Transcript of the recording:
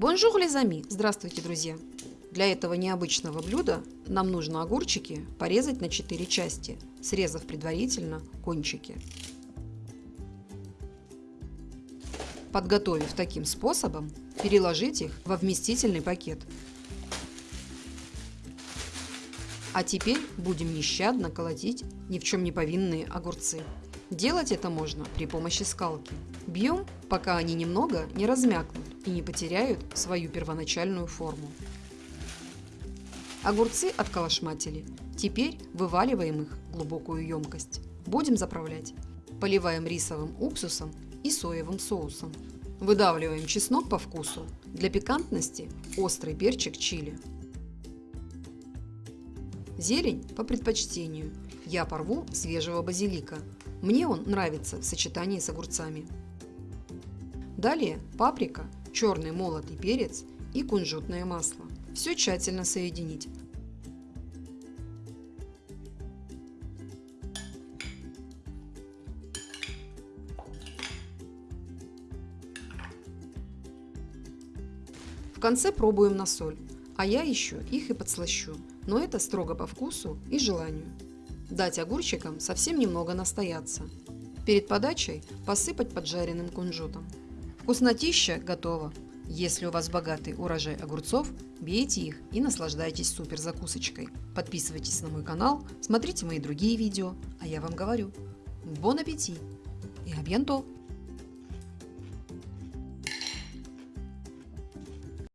Bonjour les amis! Здравствуйте, друзья! Для этого необычного блюда нам нужно огурчики порезать на 4 части, срезав предварительно кончики. Подготовив таким способом, переложить их во вместительный пакет. А теперь будем нещадно колотить ни в чем не повинные огурцы. Делать это можно при помощи скалки. Бьем, пока они немного не размякнут и не потеряют свою первоначальную форму. Огурцы отколошматили. Теперь вываливаем их в глубокую емкость. Будем заправлять. Поливаем рисовым уксусом и соевым соусом. Выдавливаем чеснок по вкусу. Для пикантности острый перчик чили. Зелень по предпочтению. Я порву свежего базилика. Мне он нравится в сочетании с огурцами. Далее паприка, черный молотый перец и кунжутное масло. Все тщательно соединить. В конце пробуем на соль, а я еще их и подслащу, но это строго по вкусу и желанию. Дать огурчикам совсем немного настояться. Перед подачей посыпать поджаренным кунжутом. Вкуснотища готова. Если у вас богатый урожай огурцов, бейте их и наслаждайтесь супер закусочкой. Подписывайтесь на мой канал, смотрите мои другие видео, а я вам говорю, бон аппетит и абьянто!